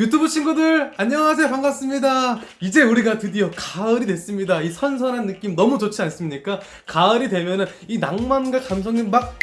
유튜브 친구들 안녕하세요. 반갑습니다. 이제 우리가 드디어 가을이 됐습니다. 이 선선한 느낌 너무 좋지 않습니까? 가을이 되면은 이 낭만과 감성이 막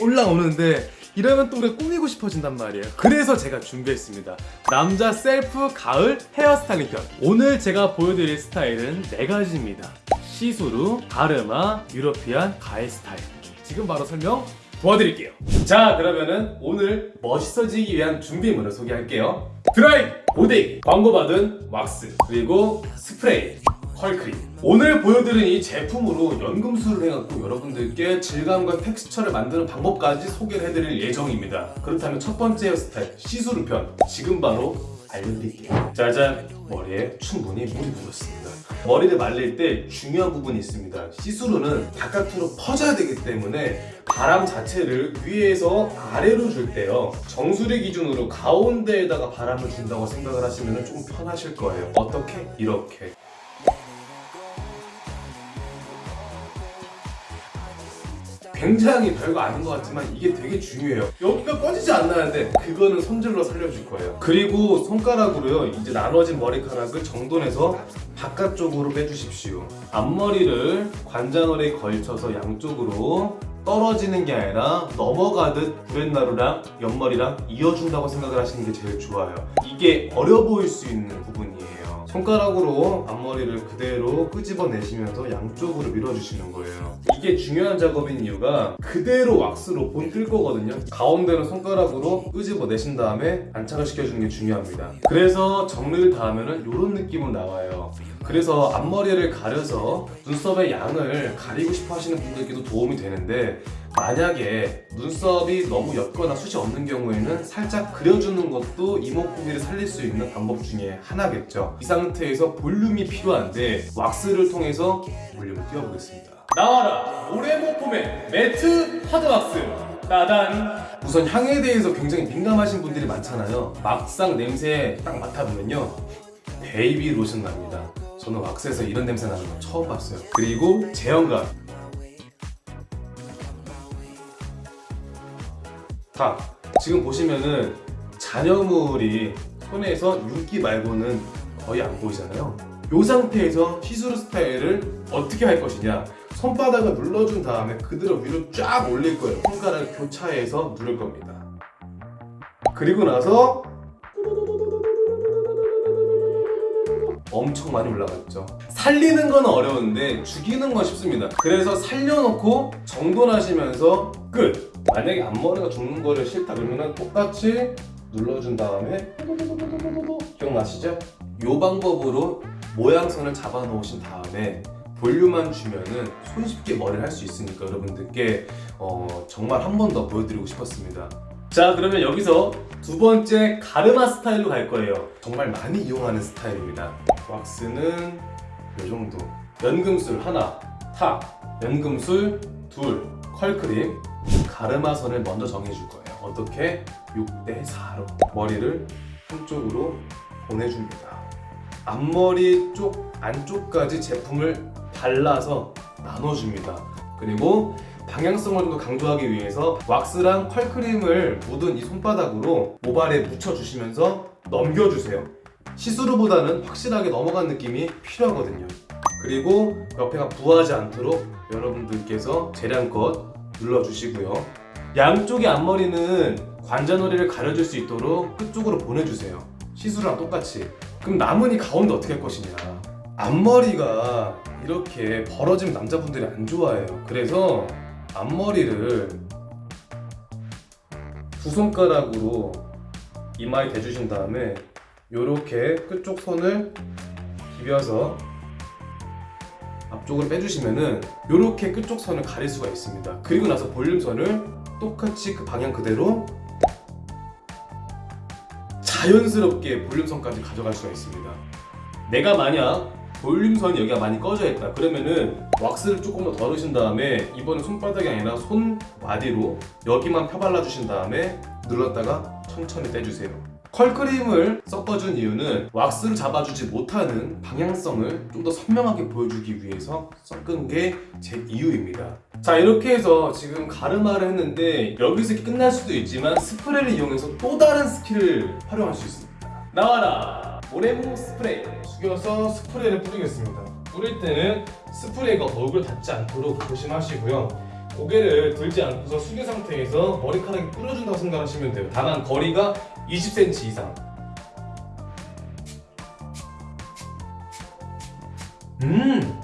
올라오는데 이러면 또 우리가 꾸미고 싶어진단 말이에요. 그래서 제가 준비했습니다. 남자 셀프 가을 헤어스타일링 편. 오늘 제가 보여드릴 스타일은 네 가지입니다. 시스루, 가르마, European, 가을 스타일. 지금 바로 설명 도와드릴게요. 자 그러면은 오늘 멋있어지기 위한 준비물을 소개할게요. 드라이, 고데기, 광고받은 왁스 그리고 스프레이, 컬크림. 오늘 보여드린 이 제품으로 연금술을 해갖고 여러분들께 질감과 텍스처를 만드는 방법까지 소개를 해드릴 예정입니다. 그렇다면 첫 번째 헤어스타일 시스루 편. 지금 바로 알려드릴게요. 짜잔. 머리에 충분히 물이 묻었습니다. 머리를 말릴 때 중요한 부분이 있습니다. 시스루는 바깥으로 퍼져야 되기 때문에 바람 자체를 위에서 아래로 줄 때요. 정수리 기준으로 가운데에다가 바람을 준다고 생각을 하시면 좀 편하실 거예요. 어떻게? 이렇게 굉장히 별거 아닌 것 같지만 이게 되게 중요해요. 여기가 꺼지지 않나는데 그거는 손질로 살려줄 거예요. 그리고 손가락으로요 이제 나눠진 머리카락을 정돈해서 바깥쪽으로 빼주십시오. 앞머리를 관자놀에 걸쳐서 양쪽으로 떨어지는 게 아니라 넘어가듯 브렛나루랑 옆머리랑 이어준다고 생각을 하시는 게 제일 좋아요. 이게 어려 보일 수 있는 부분이에요 손가락으로 앞머리를 그대로 끄집어내시면서 양쪽으로 밀어주시는 거예요. 이게 중요한 작업인 이유가 그대로 왁스로 본뜰 거거든요. 가운데는 손가락으로 끄집어내신 다음에 안착을 시켜주는 게 중요합니다. 그래서 정리를 다 하면 이런 느낌은 나와요 그래서 앞머리를 가려서 눈썹의 양을 가리고 싶어 하시는 분들께도 도움이 되는데 만약에 눈썹이 너무 옅거나 숱이 없는 경우에는 살짝 그려주는 것도 이목구비를 살릴 수 있는 방법 중에 하나겠죠. 이 상태에서 볼륨이 필요한데 왁스를 통해서 볼륨을 띄워보겠습니다. 나와라! 모래모폼의 매트 하드왁스! 따단! 우선 향에 대해서 굉장히 민감하신 분들이 많잖아요. 막상 냄새 딱 맡아보면요. 베이비 로션 납니다 저는 왁스에서 이런 냄새 나는 거 처음 봤어요. 그리고 제형감. 자 지금 보시면은 잔여물이 손에서 윤기 말고는 거의 안 보이잖아요. 이 상태에서 시스루 스타일을 어떻게 할 것이냐? 손바닥을 눌러준 다음에 그대로 위로 쫙 올릴 거예요. 손가락 교차해서 누를 겁니다. 그리고 나서 엄청 많이 올라갔죠. 살리는 건 어려운데 죽이는 건 쉽습니다. 그래서 살려놓고 정돈하시면서 끝. 만약에 앞머리가 죽는 거를 싫다 그러면 똑같이 눌러준 다음에 기억나시죠? 이 방법으로 모양선을 잡아 놓으신 다음에 볼륨만 주면은 손쉽게 머리를 할 수 있으니까 여러분들께 어, 정말 한 번 더 보여드리고 싶었습니다 자 그러면 여기서 두 번째 가르마 스타일로 갈 거예요. 정말 많이 이용하는 스타일입니다. 왁스는 이 정도. 연금술 하나 탁 연금술 둘. 컬크림. 가르마선을 먼저 정해줄 거예요. 어떻게? 6대 4로. 머리를 한쪽으로 보내줍니다. 앞머리 쪽 안쪽까지 제품을 발라서 나눠줍니다. 그리고 방향성을 좀 더 강조하기 위해서 왁스랑 컬크림을 묻은 이 손바닥으로 모발에 묻혀주시면서 넘겨주세요. 시스루보다는 확실하게 넘어간 느낌이 필요하거든요. 그리고 옆에가 부하지 않도록 여러분들께서 재량껏 눌러주시고요. 양쪽의 앞머리는 관자놀이를 가려줄 수 있도록 끝쪽으로 보내주세요. 시스루랑 똑같이. 그럼 남은 이 가운데 어떻게 할 것이냐? 앞머리가 이렇게 벌어지면 남자분들이 안 좋아해요. 그래서 앞머리를 두 손가락으로 이마에 대주신 다음에 이렇게 끝쪽 손을 비벼서 앞쪽으로 빼주시면은 이렇게 끝쪽 선을 가릴 수가 있습니다. 그리고 나서 볼륨선을 똑같이 그 방향 그대로 자연스럽게 볼륨선까지 가져갈 수가 있습니다. 내가 만약 볼륨선이 여기가 많이 꺼져 있다. 그러면은 왁스를 조금 더 덜으신 다음에 이번엔 손바닥이 아니라 손마디로 여기만 펴발라 주신 다음에 눌렀다가 천천히 떼주세요. 컬크림을 섞어준 이유는 왁스를 잡아주지 못하는 방향성을 좀 더 선명하게 보여주기 위해서 섞은 게 제 이유입니다. 자 이렇게 해서 지금 가르마를 했는데 여기서 끝날 수도 있지만 스프레이를 이용해서 또 다른 skill을 활용할 수 있습니다. 나와라 오레모 스프레이. 숙여서 스프레이를 뿌리겠습니다. 뿌릴 때는 스프레이가 얼굴 닿지 않도록 조심하시고요. 고개를 들지 않고서 숙여 상태에서 머리카락이 뿌려준다고 생각하시면 돼요. 다만 거리가 20cm 이상. 음!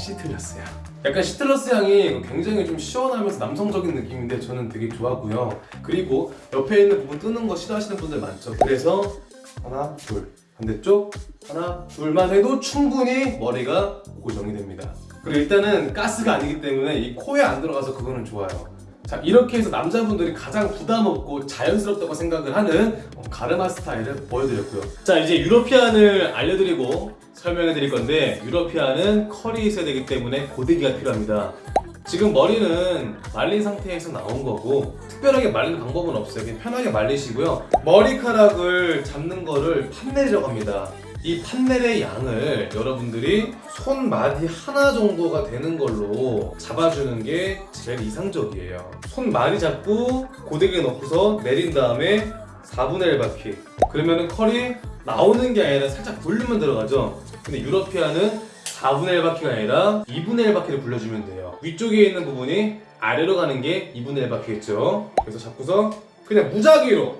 시트러스야 약간 시트러스 향이 굉장히 좀 시원하면서 남성적인 느낌인데 저는 되게 좋았고요. 그리고 옆에 있는 부분 뜨는 거 싫어하시는 분들 많죠. 그래서 하나 둘. 반대쪽. 하나 둘만 해도 충분히 머리가 고정이 됩니다. 그리고 일단은 가스가 아니기 때문에 이 코에 안 들어가서 그거는 좋아요. 자 이렇게 해서 남자분들이 가장 부담 없고 자연스럽다고 생각을 하는 어, 가르마 스타일을 보여드렸고요. 자 이제 유러피안을 알려드리고 설명해 드릴 건데 유러피안은 컬이 있어야 되기 때문에 고데기가 필요합니다 지금 머리는 말린 상태에서 나온 거고 특별하게 말리는 방법은 없어요. 그냥 편하게 말리시고요. 머리카락을 잡는 거를 판넬이라고 합니다. 이 판넬의 양을 여러분들이 손마디 하나 정도가 되는 걸로 잡아주는 게 제일 이상적이에요. 손마디 잡고 고데기에 넣고서 내린 다음에 4분의 1 바퀴. 그러면은 컬이 나오는 게 아니라 살짝 돌리면 들어가죠? 근데 유러피아는 4분의 1 바퀴가 아니라 2분의 1 바퀴를 불려주면 돼요 위쪽에 있는 부분이 아래로 가는 게 2분의 1 바퀴겠죠. 그래서 잡고서 그냥 무작위로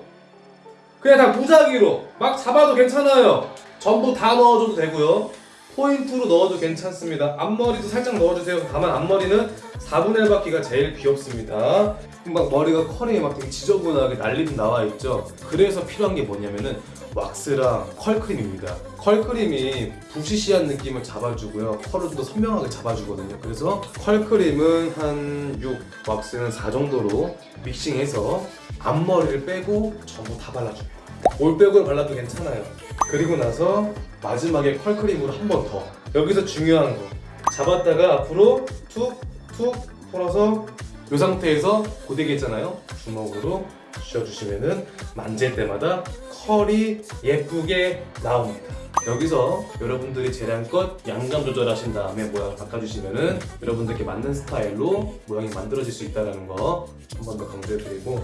그냥 다 무작위로 막 잡아도 괜찮아요. 전부 다 넣어줘도 되고요. 포인트로 넣어도 괜찮습니다. 앞머리도 살짝 넣어주세요. 다만 앞머리는 4분의 1 바퀴가 제일 귀엽습니다. 막 머리가 컬이 막 되게 지저분하게 날림 나와 있죠. 그래서 필요한 게 뭐냐면은 왁스랑 컬크림입니다. 컬크림이 부시시한 느낌을 잡아주고요. 컬을 좀 더 선명하게 잡아주거든요. 그래서 컬크림은 한 6, 왁스는 4 정도로 믹싱해서 앞머리를 빼고 전부 다 발라줘요 올백으로 발라도 괜찮아요. 그리고 나서 마지막에 컬크림으로 한 번 더. 여기서 중요한 거. 잡았다가 앞으로 툭툭 풀어서 이 상태에서 고데기 있잖아요. 주먹으로 쥐어주시면은 만질 때마다 컬이 예쁘게 나옵니다. 여기서 여러분들이 재량껏 양감 조절하신 다음에 모양을 바꿔주시면은 여러분들께 맞는 스타일로 모양이 만들어질 수 있다는 거 한 번 더 강조해드리고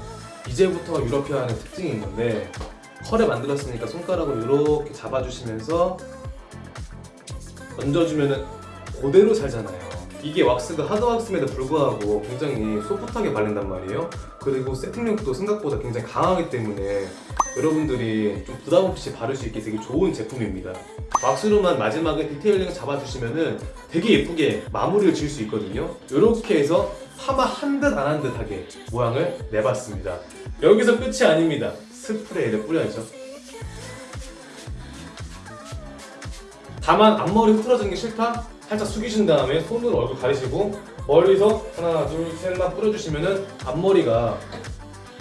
이제부터 유러피안은 특징이 있는데 컬을 만들었으니까 손가락으로 이렇게 잡아주시면서 얹어주면은 그대로 살잖아요 이게 왁스가 hard 왁스임에도 불구하고 굉장히 soft하게 발린단 말이에요. 그리고 세팅력도 생각보다 굉장히 강하기 때문에 여러분들이 좀 부담 없이 바를 수 있게 되게 좋은 제품입니다. 왁스로만 마지막에 detailing 잡아주시면 은 되게 예쁘게 마무리를 지을 수 있거든요. 이렇게 해서 파마 한 듯 안 한 듯하게 모양을 내봤습니다. 여기서 끝이 아닙니다. 스프레이를 뿌려야죠. 다만 앞머리 흐트러지는 게 싫다? 살짝 숙이신 다음에 손으로 얼굴 가리시고 멀리서 하나 둘 셋만 뿌려주시면은 앞머리가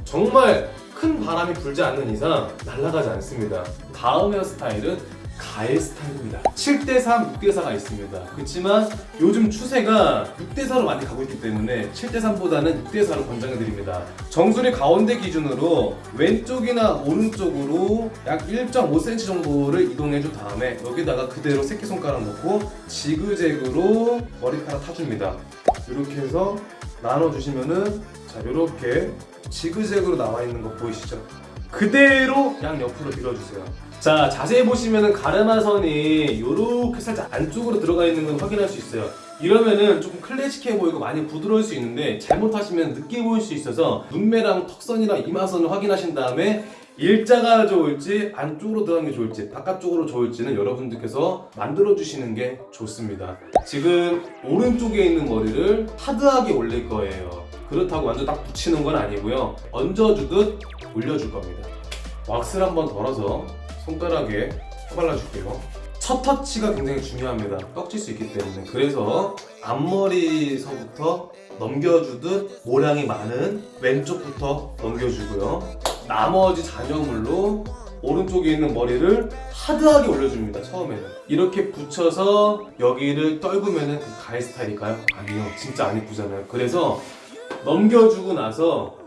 정말 큰 바람이 불지 않는 이상 날아가지 않습니다. 다음 헤어스타일은 가일 스타일입니다. 7대3, 6대4가 있습니다. 그렇지만 요즘 추세가 6대4로 많이 가고 있기 때문에 7대3보다는 6대4로 권장해드립니다. 정수리 가운데 기준으로 왼쪽이나 오른쪽으로 약 1.5cm 정도를 이동해준 다음에 여기다가 그대로 새끼손가락 넣고 지그재그로 머리카락 타줍니다. 이렇게 해서 나눠주시면은 자 이렇게 지그재그로 나와 있는 거 보이시죠? 그대로 양 옆으로 밀어주세요 자 자세히 보시면은 가르마선이 이렇게 살짝 안쪽으로 들어가 있는 건 확인할 수 있어요. 이러면은 조금 클래식해 보이고 많이 부드러울 수 있는데 잘못하시면 늦게 보일 수 있어서 눈매랑 턱선이랑 이마선을 확인하신 다음에 일자가 좋을지 안쪽으로 들어가는 게 좋을지 바깥쪽으로 좋을지는 여러분들께서 만들어 주시는 게 좋습니다. 지금 오른쪽에 있는 머리를 하드하게 올릴 거예요. 그렇다고 완전 딱 붙이는 건 아니고요. 얹어주듯 올려줄 겁니다. 왁스를 한번 덜어서 손가락에 발라줄게요. 첫 터치가 굉장히 중요합니다. 떡질 수 있기 때문에. 그래서 앞머리서부터 넘겨주듯 모량이 많은 왼쪽부터 넘겨주고요. 나머지 잔여물로 오른쪽에 있는 머리를 하드하게 올려줍니다 처음에는. 이렇게 붙여서 여기를 떨구면 그 가일 스타일일까요? 아니요 진짜 안 이쁘잖아요. 그래서 넘겨주고 나서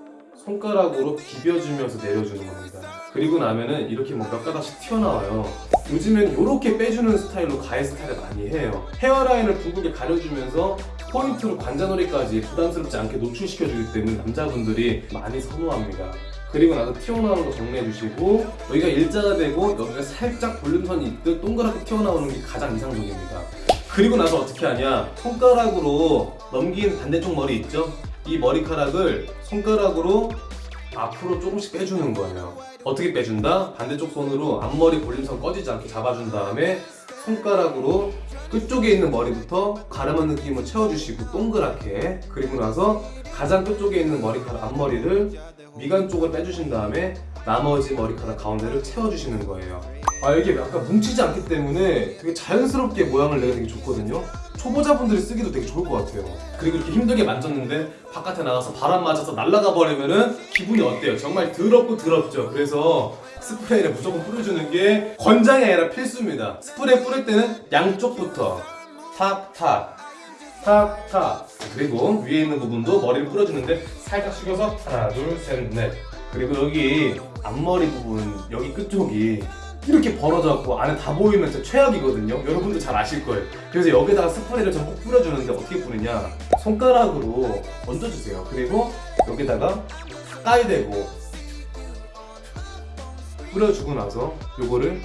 손가락으로 비벼주면서 내려주는 겁니다. 그리고 나면은 이렇게 뭐몇 가닥씩 튀어나와요. 요즘엔 이렇게 빼주는 스타일로 가해 스타일을 많이 해요. 헤어라인을 둥글게 가려주면서 포인트로 관자놀이까지 부담스럽지 않게 노출시켜주기 때문에 남자분들이 많이 선호합니다. 그리고 나서 튀어나오는 거 정리해주시고 여기가 일자가 되고 여기가 살짝 볼륨선이 있듯 동그랗게 튀어나오는 게 가장 이상적입니다. 그리고 나서 어떻게 하냐 손가락으로 넘긴 반대쪽 머리 있죠? 이 머리카락을 손가락으로 앞으로 조금씩 빼주는 거예요. 어떻게 빼준다? 반대쪽 손으로 앞머리 볼륨선 꺼지지 않게 잡아준 다음에 손가락으로 끝쪽에 있는 머리부터 가르마 느낌을 채워주시고 동그랗게 그리고 나서 가장 끝쪽에 있는 머리카락 앞머리를 미간 쪽을 빼주신 다음에 나머지 머리카락 가운데를 채워주시는 거예요. 아 이게 약간 뭉치지 않기 때문에 되게 자연스럽게 모양을 내가 되게 좋거든요. 초보자분들이 쓰기도 되게 좋을 것 같아요. 그리고 이렇게 힘들게 만졌는데 바깥에 나가서 바람 맞아서 날아가 버리면은 기분이 어때요? 정말 더럽고 더럽죠. 그래서 스프레이를 무조건 뿌려주는 게 권장이 아니라 필수입니다. 스프레이 뿌릴 때는 양쪽부터 탁탁 탁탁 그리고 위에 있는 부분도 머리를 뿌려주는데 살짝 숙여서 하나 둘셋넷 그리고 여기 앞머리 부분 여기 끝쪽이 이렇게 벌어져갖고 안에 다 보이면 진짜 최악이거든요. 여러분도 잘 아실 거예요. 그래서 여기다가 스프레이를 전부 뿌려주는데 어떻게 뿌리냐? 손가락으로 얹어주세요. 그리고 여기다가 가까이 대고 뿌려주고 나서 요거를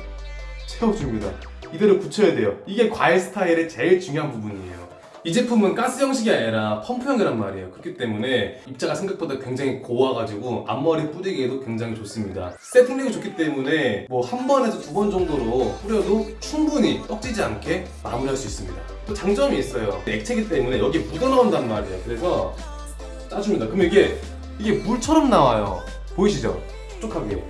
채워줍니다. 이대로 붙여야 돼요. 이게 과일 스타일의 제일 중요한 부분이에요 이 제품은 가스 형식이 아니라 펌프형이란 말이에요. 그렇기 때문에 입자가 생각보다 굉장히 고와가지고 앞머리 뿌리기에도 굉장히 좋습니다. 세팅력이 좋기 때문에 뭐 한 번에서 두 번 정도로 뿌려도 충분히 떡지지 않게 마무리할 수 있습니다. 또 장점이 있어요. 액체이기 때문에 여기 묻어나온단 말이에요. 그래서 짜줍니다. 그러면 이게 이게 물처럼 나와요. 보이시죠? 촉촉하게.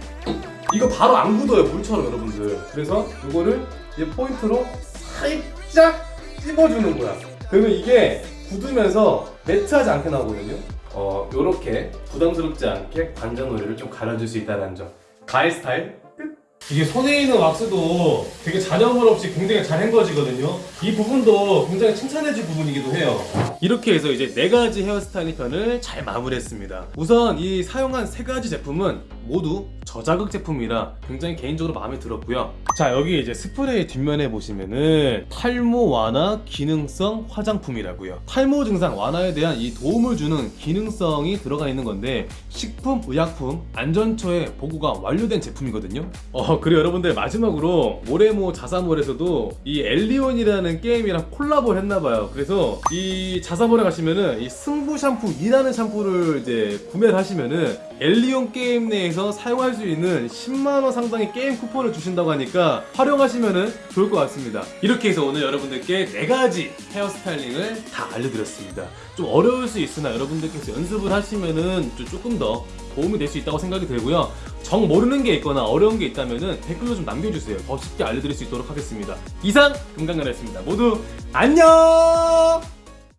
이거 바로 안 굳어요 물처럼 여러분들. 그래서 이거를 이 포인트로 살짝 찝어주는 거야 그러면 이게 굳으면서 매트하지 않게 나오거든요. 어 요렇게 부담스럽지 않게 관자놀이를 좀 가려줄 수 있다는 점. 가일 스타일? 끝. 이게 손에 있는 왁스도 되게 잔여물 없이 굉장히 잘 헹궈지거든요. 이 부분도 굉장히 칭찬해줄 부분이기도 해요 이렇게 해서 이제 네 가지 헤어스타일링 편을 잘 마무리했습니다. 우선 이 사용한 세 가지 제품은 모두 저자극 제품이라 굉장히 개인적으로 마음에 들었고요. 자 여기 이제 스프레이 뒷면에 보시면은 탈모 완화 기능성 화장품이라고요. 탈모 증상 완화에 대한 이 도움을 주는 기능성이 들어가 있는 건데 식품 의약품 안전처에 보고가 완료된 제품이거든요. 어 그리고 여러분들 마지막으로 모레모 자사몰에서도 이 엘리온이라는 게임이랑 콜라보를 했나봐요. 그래서 이 자사몰에 가시면은 이 승부 샴푸 2라는 샴푸를 이제 구매를 하시면은 엘리온 게임 내에서 사용할 수 있는 10만원 상당의 게임 쿠폰을 주신다고 하니까 활용하시면은 좋을 것 같습니다. 이렇게 해서 오늘 여러분들께 4가지 헤어스타일링을 다 알려드렸습니다. 좀 어려울 수 있으나 여러분들께서 연습을 하시면은 좀 조금 더 도움이 될 수 있다고 생각이 들고요. 정 모르는 게 있거나 어려운 게 있다면은 댓글로 좀 남겨주세요. 더 쉽게 알려드릴 수 있도록 하겠습니다. 이상 금강연이었습니다. 모두 안녕!